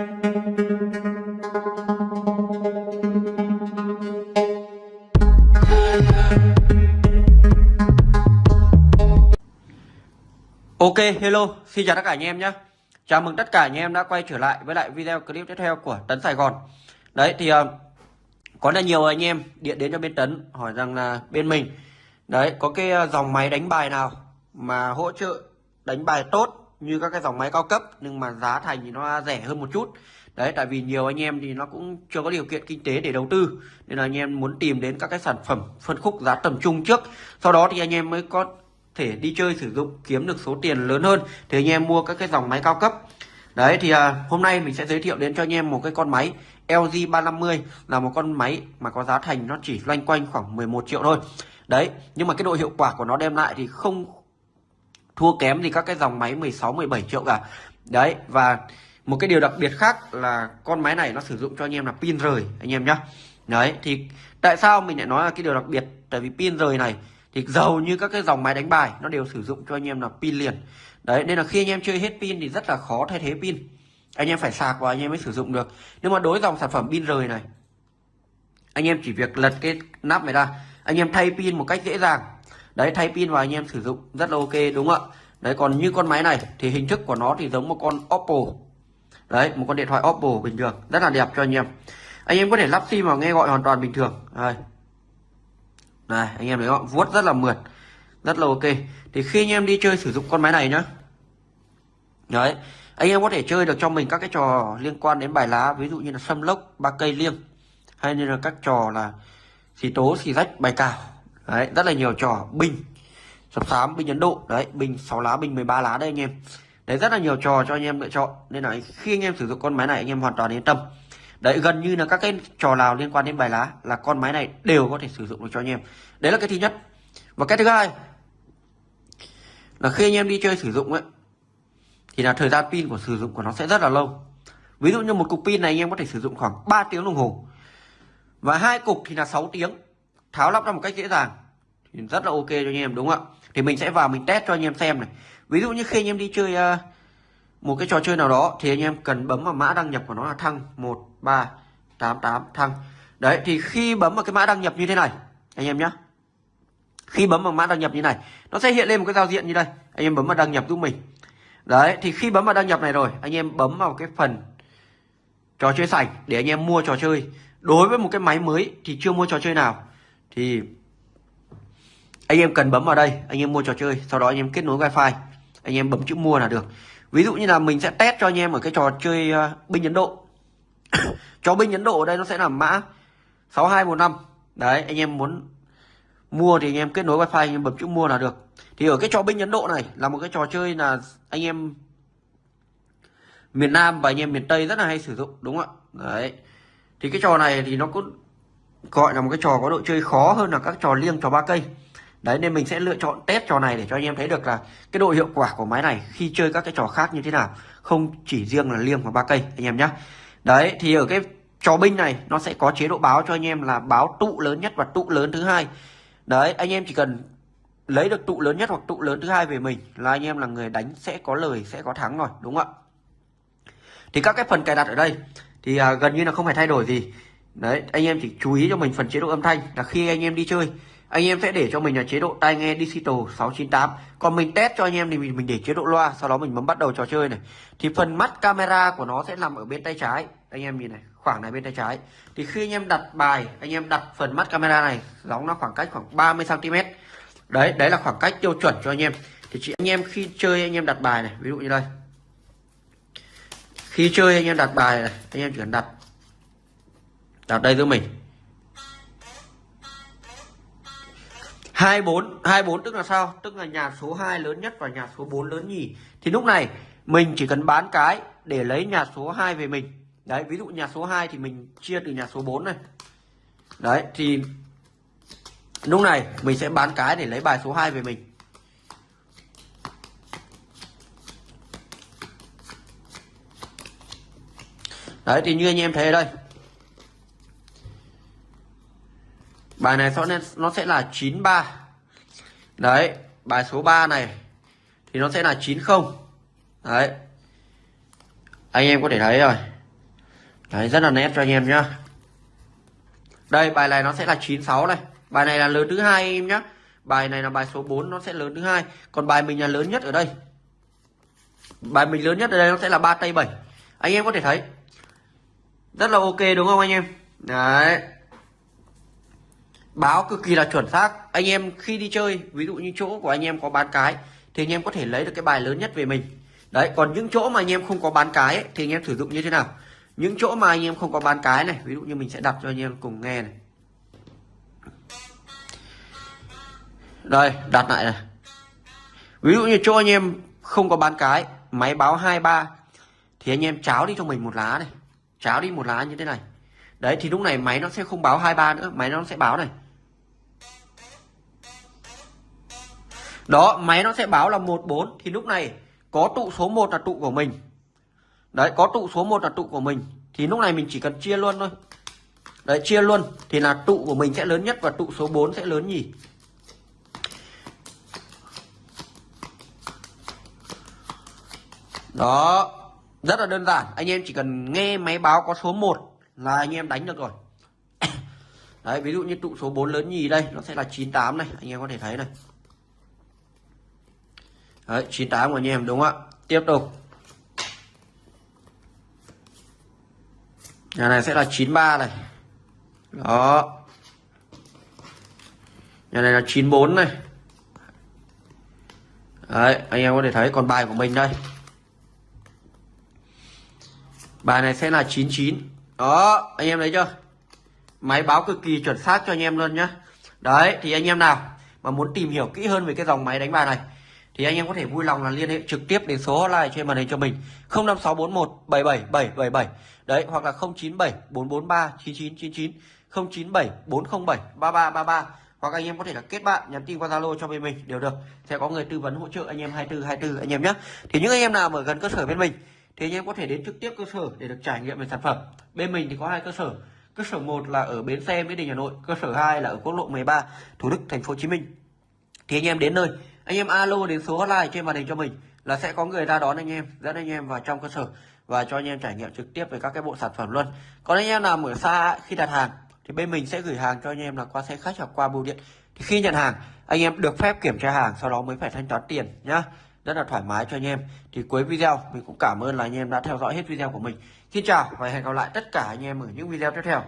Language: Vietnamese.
Ok, hello, xin chào tất cả anh em nhé. Chào mừng tất cả anh em đã quay trở lại với lại video clip tiếp theo của Tấn Sài Gòn. Đấy thì uh, có rất nhiều anh em điện đến cho bên Tấn hỏi rằng là bên mình. Đấy, có cái ờ, dòng máy đánh bài nào mà hỗ trợ đánh bài tốt như các cái dòng máy cao cấp Nhưng mà giá thành thì nó rẻ hơn một chút. Đấy, tại vì nhiều anh em thì nó cũng chưa có điều kiện kinh tế để đầu tư Nên là anh em muốn tìm đến các cái sản phẩm phân khúc giá tầm trung trước. Sau đó thì anh em mới có thể đi chơi sử dụng kiếm được số tiền lớn hơn. Thì anh em mua các cái dòng máy cao cấp. Đấy thì à, hôm nay mình sẽ giới thiệu đến cho anh em một cái con máy LG 350 là một con máy mà có giá thành nó chỉ loanh quanh khoảng 11 triệu thôi. Đấy nhưng mà cái độ hiệu quả của nó đem lại thì không thua kém thì các cái dòng máy 16 17 triệu cả. Đấy, và một cái điều đặc biệt khác là con máy này nó sử dụng cho anh em là pin rời, anh em nhá. Đấy, thì tại sao mình lại nói là cái điều đặc biệt? Tại vì pin rời này thì giàu như các cái dòng máy đánh bài nó đều sử dụng cho anh em là pin liền. Đấy, nên là khi anh em chơi hết pin thì rất là khó thay thế pin. Anh em phải sạc và anh em mới sử dụng được. Nhưng mà đối dòng sản phẩm pin rời này, anh em chỉ việc lật cái nắp này ra, anh em thay pin một cách dễ dàng đấy, thay pin vào anh em sử dụng, rất là ok, đúng không ạ? Đấy, còn như con máy này thì hình thức của nó thì giống một con Oppo. Đấy, một con điện thoại Oppo bình thường, rất là đẹp cho anh em. Anh em có thể lắp sim vào nghe gọi hoàn toàn bình thường. Đây. Này anh em thấy không vuốt rất là mượt, rất là ok. Thì khi anh em đi chơi sử dụng con máy này nhá. Đấy, anh em có thể chơi được cho mình các cái trò liên quan đến bài lá, ví dụ như là sâm lốc ba cây liêng, hay như là các trò là xì tố, xì rách, bài cào đấy, rất là nhiều trò binh sập sám binh ấn độ. Đấy binh 6 lá binh 13 lá đây anh em. Đấy, rất là nhiều trò cho anh em lựa chọn. Nên là khi anh em sử dụng con máy này, anh em hoàn toàn yên tâm. Đấy, gần như là các cái trò nào liên quan đến bài lá là con máy này đều có thể sử dụng được cho anh em. Đấy là cái thứ nhất. Và cái thứ hai là khi anh em đi chơi sử dụng ấy, thì là thời gian pin của sử dụng của nó sẽ rất là lâu. Ví dụ như một cục pin này anh em có thể sử dụng khoảng 3 tiếng đồng hồ. Và hai cục thì là 6 tiếng. Tháo lắp ra một cách dễ dàng thì rất là ok cho anh em đúng không ạ? Thì mình sẽ vào mình test cho anh em xem này. Ví dụ như khi anh em đi chơi uh, một cái trò chơi nào đó thì anh em cần bấm vào mã đăng nhập của nó là thăng. 1388 thăng. Đấy thì khi bấm vào cái mã đăng nhập như thế này anh em nhé khi bấm vào mã đăng nhập như này nó sẽ hiện lên một cái giao diện như đây. Anh em bấm vào đăng nhập giúp mình. Đấy thì khi bấm vào đăng nhập này rồi anh em bấm vào cái phần trò chơi sảnh để anh em mua trò chơi. Đối với một cái máy mới thì chưa mua trò chơi nào. Thì anh em cần bấm vào đây anh em mua trò chơi sau đó anh em kết nối wifi anh em bấm chữ mua là được. Ví dụ như là mình sẽ test cho anh em ở cái trò chơi uh, binh ấn độ. Cho binh ấn độ ở đây nó sẽ là mã 6215 đấy anh em muốn mua thì anh em kết nối wifi anh em bấm chữ mua là được. Thì ở cái trò binh ấn độ này là một cái trò chơi là anh em miền nam và anh em miền tây rất là hay sử dụng đúng không ạ? Đấy. Thì cái trò này thì nó cũng gọi là một cái trò có độ chơi khó hơn là các trò liêng trò ba cây đấy nên mình sẽ lựa chọn test trò này để cho anh em thấy được là cái độ hiệu quả của máy này khi chơi các cái trò khác như thế nào. Không chỉ riêng là liêng và ba cây anh em nhé đấy thì ở cái trò binh này nó sẽ có chế độ báo cho anh em là báo tụ lớn nhất và tụ lớn thứ hai. Đấy anh em chỉ cần lấy được tụ lớn nhất hoặc tụ lớn thứ hai về mình là anh em là người đánh sẽ có lời sẽ có thắng rồi đúng không ạ? Thì các cái phần cài đặt ở đây thì à, gần như là không phải thay đổi gì. Đấy anh em chỉ chú ý cho mình phần chế độ âm thanh là khi anh em đi chơi anh em sẽ để cho mình là chế độ tai nghe digital 698 còn mình test cho anh em thì mình, mình để chế độ loa sau đó mình bấm bắt đầu trò chơi này. Thì phần mắt camera của nó sẽ nằm ở bên tay trái. Anh em nhìn này khoảng này bên tay trái. Thì khi anh em đặt bài anh em đặt phần mắt camera này giống nó khoảng cách khoảng 30 cm đấy đấy là khoảng cách tiêu chuẩn cho anh em. Thì chị anh em khi chơi anh em đặt bài này ví dụ như đây. Khi chơi anh em đặt bài này anh em chỉ cần đặt đặt đây giúp mình. 24 24 tức là sao? Tức là nhà số 2 lớn nhất và nhà số 4 lớn nhì. Thì lúc này, mình chỉ cần bán cái để lấy nhà số 2 về mình. Đấy, ví dụ nhà số 2 thì mình chia từ nhà số 4 này. Đấy, thì lúc này mình sẽ bán cái để lấy bài số 2 về mình. Đấy, thì như anh em thấy ở đây bài này nó sẽ là 93 đấy, bài số 3 này thì nó sẽ là 90 đấy. Anh em có thể thấy rồi. Đấy, rất là nét cho anh em nhá. Đây, bài này nó sẽ là 96 này. Bài này là lớn thứ hai em nhá. Bài này là bài số 4 nó sẽ lớn thứ hai. Còn bài mình là lớn nhất ở đây. Bài mình lớn nhất ở đây nó sẽ là ba tay 7 anh em có thể thấy. Rất là ok, đúng không anh em? Đấy báo cực kỳ là chuẩn xác. Anh em khi đi chơi ví dụ như chỗ của anh em có bán cái thì anh em có thể lấy được cái bài lớn nhất về mình. Đấy còn những chỗ mà anh em không có bán cái ấy, thì anh em sử dụng như thế nào? Những chỗ mà anh em không có bán cái này ví dụ như mình sẽ đặt cho anh em cùng nghe này. Đây đặt lại này. Ví dụ như chỗ anh em không có bán cái máy báo 23 thì anh em cháo đi cho mình một lá này. Cháo đi một lá như thế này. Đấy thì lúc này máy nó sẽ không báo 23 nữa máy nó sẽ báo này. Đó, máy nó sẽ báo là 14 thì lúc này có tụ số 1 là tụ của mình. Đấy, có tụ số 1 là tụ của mình, thì lúc này mình chỉ cần chia luôn thôi. Đấy, chia luôn, thì là tụ của mình sẽ lớn nhất và tụ số 4 sẽ lớn nhì đó, rất là đơn giản. Anh em chỉ cần nghe máy báo có số 1 là anh em đánh được rồi. Đấy, ví dụ như tụ số 4 lớn nhì đây, nó sẽ là 98 này, anh em có thể thấy này đấy 98 của anh em, đúng không ạ? Tiếp tục. Nhà này sẽ là 93 này. Đó. Nhà này là 94 này. Đấy, anh em có thể thấy còn bài của mình đây. Bài này sẽ là 99 đó, anh em thấy chưa? Máy báo cực kỳ chuẩn xác cho anh em luôn nhá. Đấy, thì anh em nào mà muốn tìm hiểu kỹ hơn về cái dòng máy đánh bài này thì anh em có thể vui lòng là liên hệ trực tiếp đến số hotline trên màn hình cho mình. 05641 77777 đấy, hoặc là 097 443 9999 097 407 3333 hoặc anh em có thể là kết bạn, nhắn tin qua Zalo cho bên mình đều được. Sẽ có người tư vấn hỗ trợ anh em 24 24 anh em nhé. Thì những anh em nào ở gần cơ sở bên mình, thì anh em có thể đến trực tiếp cơ sở để được trải nghiệm về sản phẩm. Bên mình thì có hai cơ sở. Cơ sở 1 là ở bến xe mỹ đình, hà nội, cơ sở 2 là ở quốc lộ 13 thủ đức, thành phố hồ chí minh. Thì anh em đến nơi anh em alo đến số hotline trên màn hình cho mình là sẽ có người ra đón anh em, dẫn anh em vào trong cơ sở và cho anh em trải nghiệm trực tiếp về các cái bộ sản phẩm luôn. Còn anh em nào ở xa khi đặt hàng thì bên mình sẽ gửi hàng cho anh em là qua xe khách hoặc qua bưu điện. Thì khi nhận hàng, anh em được phép kiểm tra hàng, sau đó mới phải thanh toán tiền nhá. Rất là thoải mái cho anh em. Thì cuối video, mình cũng cảm ơn là anh em đã theo dõi hết video của mình. Xin chào và hẹn gặp lại tất cả anh em ở những video tiếp theo.